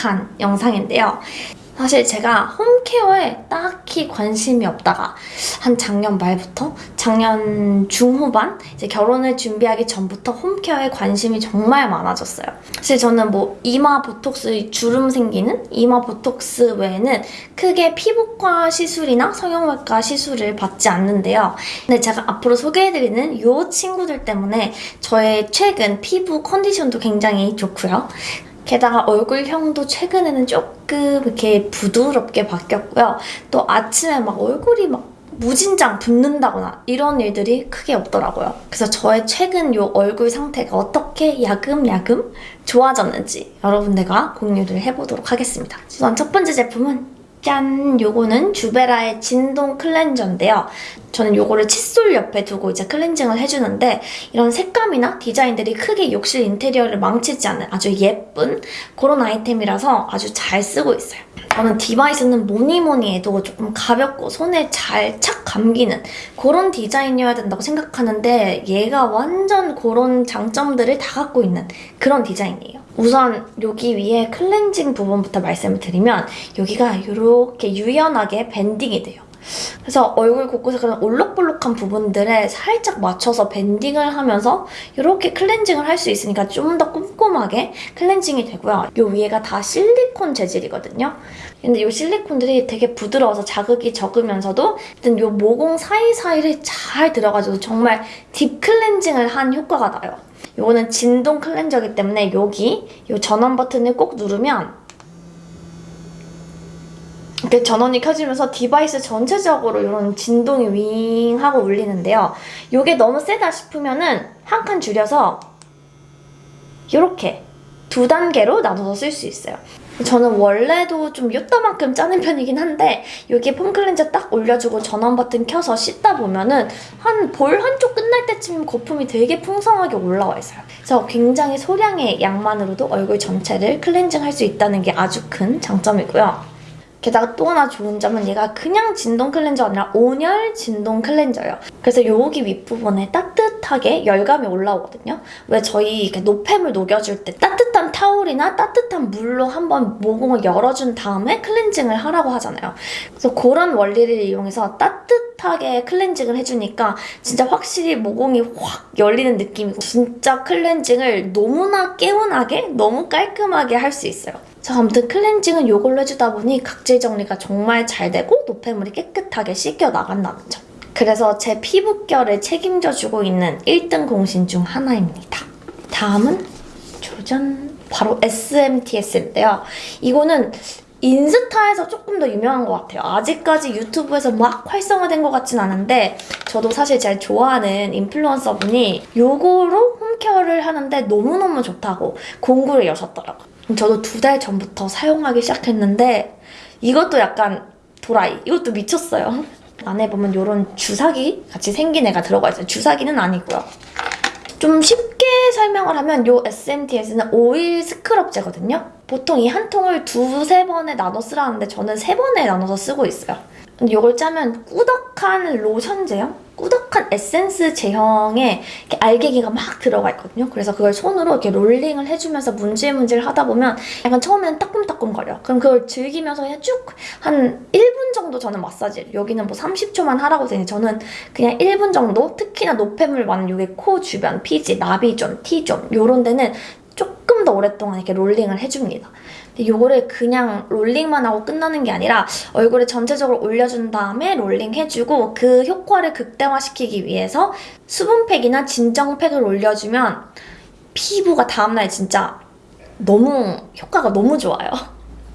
가득한 영상인데요. 사실 제가 홈케어에 딱히 관심이 없다가 한 작년 말부터 작년 중후반 이제 결혼을 준비하기 전부터 홈케어에 관심이 정말 많아졌어요. 사실 저는 뭐 이마 보톡스 주름 생기는 이마 보톡스 외에는 크게 피부과 시술이나 성형외과 시술을 받지 않는데요. 근데 제가 앞으로 소개해드리는 이 친구들 때문에 저의 최근 피부 컨디션도 굉장히 좋고요. 게다가 얼굴형도 최근에는 조금 이렇게 부드럽게 바뀌었고요. 또 아침에 막 얼굴이 막 무진장 붓는다거나 이런 일들이 크게 없더라고요. 그래서 저의 최근 요 얼굴 상태가 어떻게 야금야금 좋아졌는지 여러분들과 공유를 해보도록 하겠습니다. 우선 첫 번째 제품은 짠! 요거는 주베라의 진동 클렌저인데요. 저는 요거를 칫솔 옆에 두고 이제 클렌징을 해주는데 이런 색감이나 디자인들이 크게 욕실 인테리어를 망치지 않는 아주 예쁜 그런 아이템이라서 아주 잘 쓰고 있어요. 저는 device는 뭐니 뭐니 해도 조금 가볍고 손에 잘 착 감기는 그런 디자인이어야 된다고 생각하는데 얘가 완전 그런 장점들을 다 갖고 있는 그런 디자인이에요. 우선 여기 위에 클렌징 부분부터 말씀을 드리면 여기가 이렇게 유연하게 bending이 돼요. 그래서 얼굴 곳곳에 그런 올록볼록한 부분들에 살짝 맞춰서 밴딩을 하면서 이렇게 클렌징을 할 수 있으니까 좀 더 꼼꼼하게 클렌징이 되고요. 이 위에가 다 실리콘 재질이거든요. 근데 이 실리콘들이 되게 부드러워서 자극이 적으면서도 일단 이 모공 사이사이를 잘 들어가지고 정말 딥 클렌징을 한 효과가 나요. 이거는 진동 클렌저기 때문에 여기 이 전원 버튼을 꼭 누르면 이렇게 전원이 켜지면서 device 전체적으로 이런 진동이 윙 하고 울리는데요. 이게 너무 세다 싶으면 은 한 칸 줄여서 이렇게 두 단계로 나눠서 쓸 수 있어요. 저는 원래도 좀 요따만큼 짜는 편이긴 한데 여기 폼 클렌저 딱 올려주고 전원 버튼 켜서 씻다 보면은 한 볼 한쪽 끝날 때쯤 거품이 되게 풍성하게 올라와 있어요. 그래서 굉장히 소량의 양만으로도 얼굴 전체를 클렌징 할 수 있다는 게 아주 큰 장점이고요. 게다가 또 하나 좋은 점은 얘가 그냥 진동 클렌저가 아니라 온열 진동 클렌저예요. 그래서 여기 윗부분에 따뜻하게 열감이 올라오거든요. 왜 저희 이렇게 노폐물 녹여줄 때 따뜻한 타올이나 따뜻한 물로 한번 모공을 열어준 다음에 클렌징을 하라고 하잖아요. 그래서 그런 원리를 이용해서 따뜻하게 클렌징을 해주니까 진짜 확실히 모공이 확 열리는 느낌이고 진짜 클렌징을 너무나 개운하게 너무 깔끔하게 할 수 있어요. 자, 아무튼 클렌징은 이걸로 해주다 보니 각질 정리가 정말 잘 되고 노폐물이 깨끗하게 씻겨 나간다는 점. 그래서 제 피부결을 책임져주고 있는 1등 공신 중 하나입니다. 다음은 조전 바로 SMTS인데요. 이거는 인스타에서 조금 더 유명한 것 같아요. 아직까지 유튜브에서 막 활성화된 것 같진 않은데 저도 사실 제일 좋아하는 인플루언서분이 요거로 홈케어를 하는데 너무너무 좋다고 공구를 여셨더라고요. 저도 두 달 전부터 사용하기 시작했는데 이것도 약간 도라이. 이것도 미쳤어요. 안에 보면 이런 주사기 같이 생긴 애가 들어가 있어요. 주사기는 아니고요. 좀 쉽게 설명을 하면 이 SMTS는 오일 스크럽제거든요. 보통 이 한 통을 두세 번에 나눠 쓰라는데 저는 세 번에 나눠서 쓰고 있어요. 근데 이걸 짜면 꾸덕한 로션 제형? 꾸덕한 에센스 제형의 알갱이가 막 들어가 있거든요. 그래서 그걸 손으로 이렇게 롤링을 해주면서 문질문질 하다 보면 약간 처음에는 따끔따끔거려. 그럼 그걸 즐기면서 그냥 쭉 한 1분 정도 저는 마사지 여기는 뭐 30초만 하라고 되니 저는 그냥 1분 정도 특히나 노폐물 많은 여기 코 주변, 피지, 나비존, T zone 이런 데는 조금 더 오랫동안 이렇게 롤링을 해줍니다. 이거를 그냥 롤링만 하고 끝나는 게 아니라 얼굴에 전체적으로 올려준 다음에 롤링 해주고 그 효과를 극대화시키기 위해서 수분팩이나 진정팩을 올려주면 피부가 다음날 진짜 너무 효과가 너무 좋아요.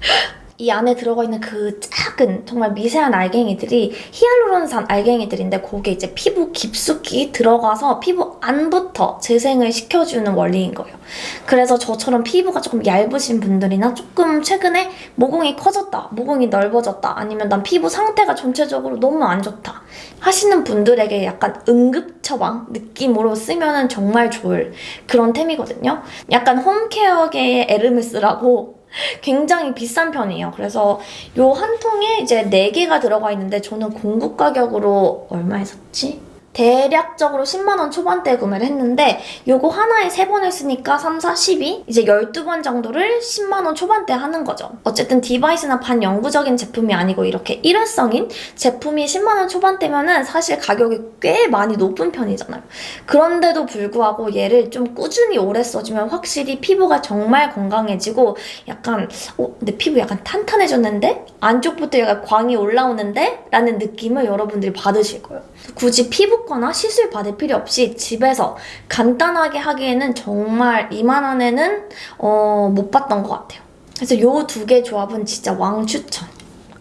이 안에 들어가 있는 그 작은 정말 미세한 알갱이들이 히알루론산 알갱이들인데 거기에 이제 피부 깊숙이 들어가서 피부 안부터 재생을 시켜주는 원리인 거예요. 그래서 저처럼 피부가 조금 얇으신 분들이나 조금 최근에 모공이 커졌다, 모공이 넓어졌다, 아니면 난 피부 상태가 전체적으로 너무 안 좋다 하시는 분들에게 약간 응급 처방 느낌으로 쓰면 정말 좋을 그런 템이거든요. 약간 홈케어계의 에르메스라고 굉장히 비싼 편이에요. 그래서 요 한 통에 이제 4개가 들어가 있는데 저는 공급 가격으로 얼마에 샀지? 대략적으로 10만원 초반대에 구매를 했는데 요거 하나에 3번 했으니까 3, 4, 12? 이제 12번 정도를 10만원 초반대 하는 거죠. 어쨌든 디바이스나 반영구적인 제품이 아니고 이렇게 일회성인 제품이 10만원 초반대면 은 사실 가격이 꽤 많이 높은 편이잖아요. 그런데도 불구하고 얘를 좀 꾸준히 오래 써주면 확실히 피부가 정말 건강해지고 약간 어? 내 피부 약간 탄탄해졌는데? 안쪽부터 약간 광이 올라오는데? 라는 느낌을 여러분들이 받으실 거예요. 굳이 피부 과나 시술 받을 필요 없이 집에서 간단하게 하기에는 정말 이만원에는 어, 못 봤던 것 같아요. 그래서 요 두 개 조합은 진짜 왕 추천.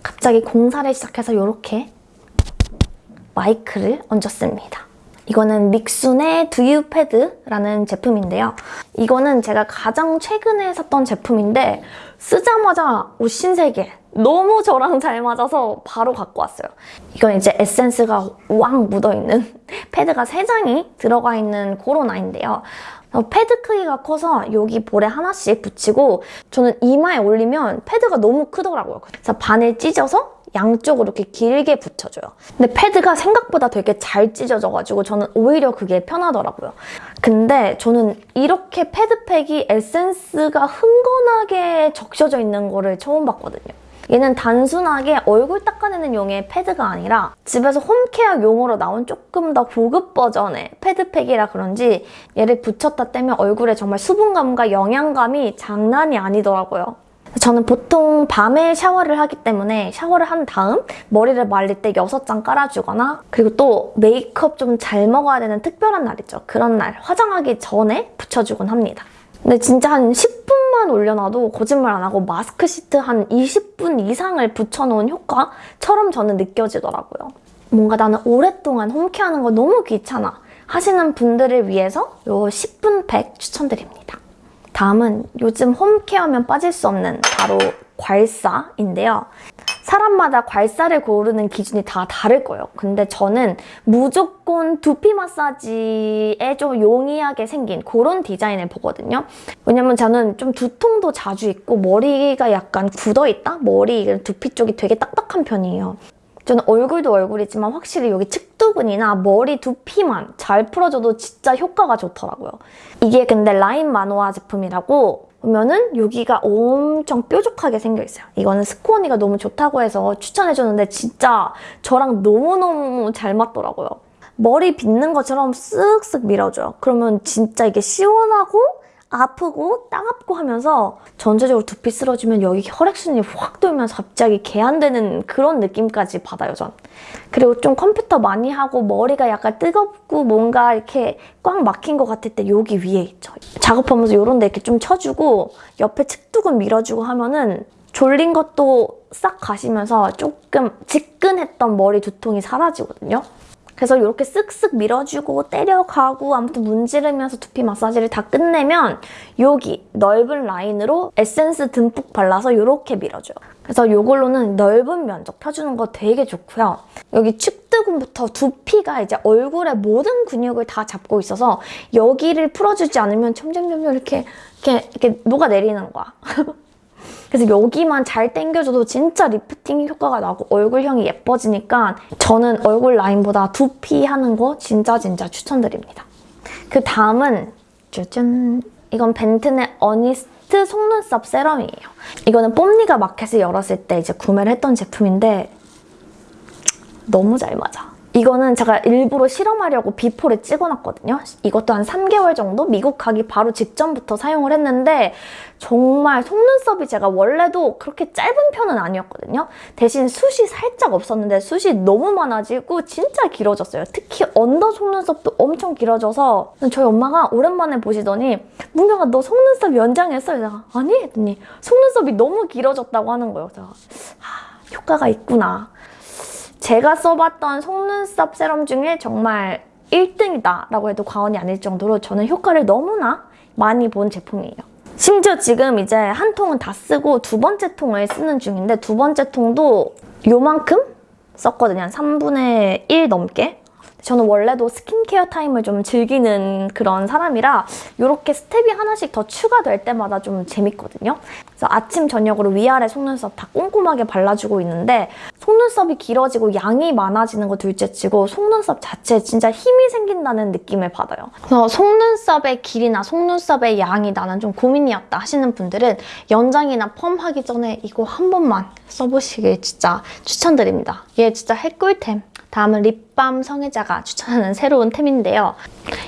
갑자기 공사를 시작해서 이렇게 마이크를 얹었습니다. 이거는 믹순의 두유 패드라는 제품인데요. 이거는 제가 가장 최근에 샀던 제품인데 쓰자마자 오 신세계 너무 저랑 잘 맞아서 바로 갖고 왔어요. 이건 이제 에센스가 왕 묻어있는 패드가 3장이 들어가 있는 그런 아이인데요. 어, 패드 크기가 커서 여기 볼에 하나씩 붙이고 저는 이마에 올리면 패드가 너무 크더라고요. 그래서 반을 찢어서 양쪽으로 이렇게 길게 붙여줘요. 근데 패드가 생각보다 되게 잘 찢어져가지고 저는 오히려 그게 편하더라고요. 근데 저는 이렇게 패드팩이 에센스가 흥건하게 적셔져 있는 거를 처음 봤거든요. 얘는 단순하게 얼굴 닦아내는 용의 패드가 아니라 집에서 홈케어 용으로 나온 조금 더 고급 버전의 패드팩이라 그런지 얘를 붙였다 떼면 얼굴에 정말 수분감과 영양감이 장난이 아니더라고요. 저는 보통 밤에 샤워를 하기 때문에 샤워를 한 다음 머리를 말릴 때 6장 깔아주거나 그리고 또 메이크업 좀 잘 먹어야 되는 특별한 날 있죠. 그런 날 화장하기 전에 붙여주곤 합니다. 근데 진짜 한 10분 만 올려놔도 거짓말 안 하고 마스크 시트 한 20분 이상을 붙여놓은 효과처럼 저는 느껴지더라고요. 뭔가 나는 오랫동안 홈케어하는 거 너무 귀찮아 하시는 분들을 위해서 이 10분 팩 추천드립니다. 다음은 요즘 홈케어면 빠질 수 없는 바로 괄사인데요. 사람마다 괄사를 고르는 기준이 다 다를 거예요. 근데 저는 무조건 두피 마사지에 좀 용이하게 생긴 그런 디자인을 보거든요. 왜냐면 저는 좀 두통도 자주 있고 머리가 약간 굳어있다? 머리 두피 쪽이 되게 딱딱한 편이에요. 저는 얼굴도 얼굴이지만 확실히 여기 측두근이나 머리 두피만 잘 풀어줘도 진짜 효과가 좋더라고요. 이게 근데 라인 마노아 제품이라고 보면은 여기가 엄청 뾰족하게 생겨있어요. 이거는 스코언니가 너무 좋다고 해서 추천해줬는데 진짜 저랑 너무너무 잘 맞더라고요. 머리 빗는 것처럼 쓱쓱 밀어줘요. 그러면 진짜 이게 시원하고 아프고 따갑고 하면서 전체적으로 두피 쓸어주면 여기 혈액순환이 확 돌면서 갑자기 개안되는 그런 느낌까지 받아요, 전. 그리고 좀 컴퓨터 많이 하고 머리가 약간 뜨겁고 뭔가 이렇게 꽉 막힌 것 같을 때 여기 위에 있죠. 작업하면서 이런 데 이렇게 좀 쳐주고 옆에 측두근 밀어주고 하면은 졸린 것도 싹 가시면서 조금 지끈했던 머리 두통이 사라지거든요. 그래서 이렇게 쓱쓱 밀어주고 때려가고 아무튼 문지르면서 두피 마사지를 다 끝내면 여기 넓은 라인으로 에센스 듬뿍 발라서 이렇게 밀어줘요. 그래서 이걸로는 넓은 면적 펴주는 거 되게 좋고요. 여기 측두근부터 두피가 이제 얼굴의 모든 근육을 다 잡고 있어서 여기를 풀어주지 않으면 점점점 이렇게 이렇게, 이렇게 녹아내리는 거야. 그래서 여기만 잘 당겨줘도 진짜 리프팅 효과가 나고 얼굴형이 예뻐지니까 저는 얼굴 라인보다 두피 하는 거 진짜 진짜 추천드립니다. 그 다음은 짜잔 이건 벤튼의 Honest 속눈썹 serum이에요. 이거는 뽐니가 마켓을 열었을 때 이제 구매를 했던 제품인데 너무 잘 맞아. 이거는 제가 일부러 실험하려고 비포를 찍어놨거든요. 이것도 한 3개월 정도 미국 가기 바로 직전부터 사용을 했는데 정말 속눈썹이 제가 원래도 그렇게 짧은 편은 아니었거든요. 대신 숱이 살짝 없었는데 숱이 너무 많아지고 진짜 길어졌어요. 특히 언더 속눈썹도 엄청 길어져서 저희 엄마가 오랜만에 보시더니 문경아 너 속눈썹 연장했어? 제가 아니 했더니 속눈썹이 너무 길어졌다고 하는 거예요. 제가 하, 효과가 있구나. 제가 써봤던 속눈썹 세럼 중에 정말 1등이다 라고 해도 과언이 아닐 정도로 저는 효과를 너무나 많이 본 제품이에요. 심지어 지금 이제 한 통은 다 쓰고 두 번째 통을 쓰는 중인데 두 번째 통도 요만큼 썼거든요. 한 3분의 1 넘게. 저는 원래도 스킨케어 타임을 좀 즐기는 그런 사람이라 이렇게 스텝이 하나씩 더 추가될 때마다 좀 재밌거든요. 그래서 아침, 저녁으로 위아래 속눈썹 다 꼼꼼하게 발라주고 있는데 속눈썹이 길어지고 양이 많아지는 거 둘째치고 속눈썹 자체에 진짜 힘이 생긴다는 느낌을 받아요. 그래서 속눈썹의 길이나 속눈썹의 양이 나는 좀 고민이었다 하시는 분들은 연장이나 펌 하기 전에 이거 한 번만 써보시길 진짜 추천드립니다. 얘 진짜 핵꿀템. 다음은 lip balm 성애자가 추천하는 새로운 템인데요.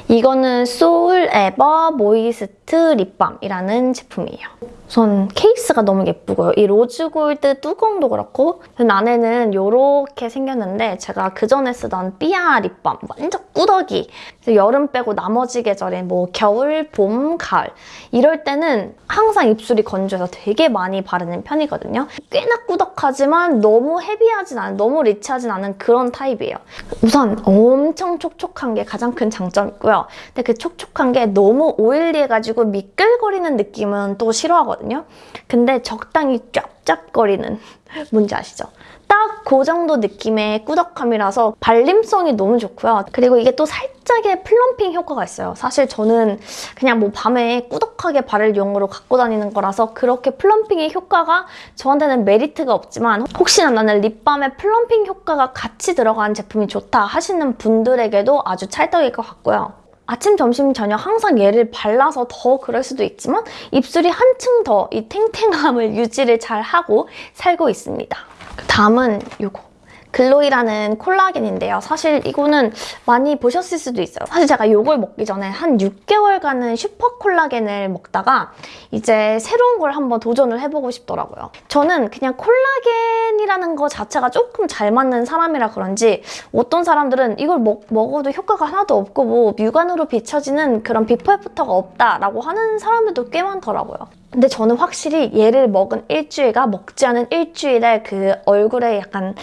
이거는 소울 에버 모이스트 lip balm이라는 제품이에요. 우선 케이스가 너무 예쁘고요. 이 rose gold 뚜껑도 그렇고 안에는 이렇게 생겼는데 제가 그전에 쓰던 삐아 lip balm 완전 꾸덕이 여름 빼고 나머지 계절에 뭐 겨울, 봄, 가을 이럴 때는 항상 입술이 건조해서 되게 많이 바르는 편이거든요. 꽤나 꾸덕하지만 너무 heavy하진 않은, 너무 rich하진 않은 그런 타입 이에요. 우선 엄청 촉촉한 게 가장 큰 장점이고요. 근데 그 촉촉한 게 너무 oily해가지고 미끌거리는 느낌은 또 싫어하거든요. 근데 적당히 짭짭거리는 뭔지 아시죠? 딱 그 정도 느낌의 꾸덕함이라서 발림성이 너무 좋고요. 그리고 이게 또 살짝의 plumping 효과가 있어요. 사실 저는 그냥 뭐 밤에 꾸덕하게 바를 용으로 갖고 다니는 거라서 그렇게 plumping의 효과가 저한테는 메리트가 없지만 혹시나 나는 lip balm에 plumping 효과가 같이 들어간 제품이 좋다 하시는 분들에게도 아주 찰떡일 것 같고요. 아침, 점심, 저녁 항상 얘를 발라서 더 그럴 수도 있지만 입술이 한층 더 이 탱탱함을 유지를 잘 하고 살고 있습니다. 다음은 이거. 글로이라는 콜라겐인데요. 사실 이거는 많이 보셨을 수도 있어요. 사실 제가 이걸 먹기 전에 한 6개월간은 슈퍼 콜라겐을 먹다가 이제 새로운 걸 한번 도전을 해보고 싶더라고요. 저는 그냥 콜라겐이라는 거 자체가 조금 잘 맞는 사람이라 그런지 어떤 사람들은 이걸 먹, 먹어도 효과가 하나도 없고 뭐 육안으로 비춰지는 그런 비포 애프터가 없다라고 하는 사람들도 꽤 많더라고요. 근데 저는 확실히 얘를 먹은 일주일과 먹지 않은 일주일에 그 얼굴에 약간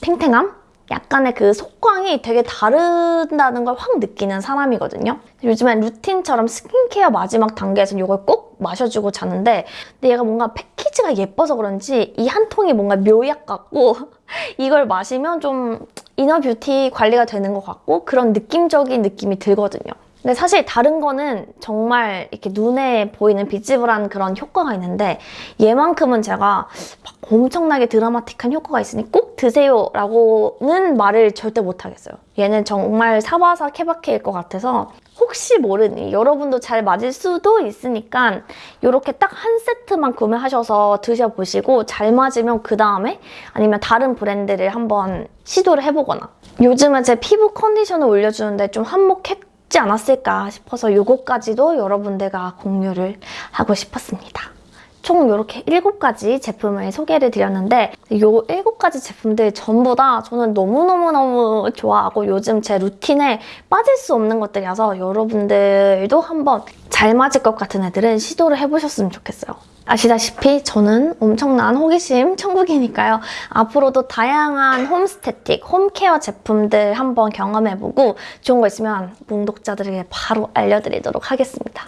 탱탱함? 약간의 그 속광이 되게 다르다는 걸 확 느끼는 사람이거든요. 요즘엔 루틴처럼 스킨케어 마지막 단계에서는 이걸 꼭 마셔주고 자는데 근데 얘가 뭔가 패키지가 예뻐서 그런지 이 한 통이 뭔가 묘약 같고 이걸 마시면 좀 이너 뷰티 관리가 되는 것 같고 그런 느낌적인 느낌이 들거든요. 근데 사실 다른 거는 정말 이렇게 눈에 보이는 비지블한 그런 효과가 있는데 얘만큼은 제가 막 엄청나게 드라마틱한 효과가 있으니 꼭 드세요 라고는 말을 절대 못 하겠어요. 얘는 정말 사바사 케바케일 것 같아서 혹시 모르니 여러분도 잘 맞을 수도 있으니까 이렇게 딱 한 세트만 구매하셔서 드셔보시고 잘 맞으면 그 다음에 아니면 다른 브랜드를 한번 시도를 해보거나 요즘은 제 피부 컨디션을 올려주는데 좀 한몫했 지 않았을까 싶어서 이것까지도 여러분들과 공유를 하고 싶었습니다. 총 이렇게 7가지 제품을 소개를 드렸는데 이 7가지 제품들 전부 다 저는 너무너무너무 좋아하고 요즘 제 루틴에 빠질 수 없는 것들이라서 여러분들도 한번 잘 맞을 것 같은 애들은 시도를 해보셨으면 좋겠어요. 아시다시피 저는 엄청난 호기심 천국이니까요. 앞으로도 다양한 홈스태틱, 홈케어 제품들 한번 경험해보고 좋은 거 있으면 몽독자들에게 바로 알려드리도록 하겠습니다.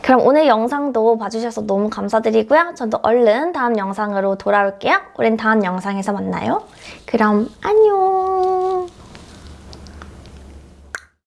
그럼 오늘 영상도 봐주셔서 너무 감사드리고요. 저도 얼른 다음 영상으로 돌아올게요. 우린 다음 영상에서 만나요. 그럼 안녕!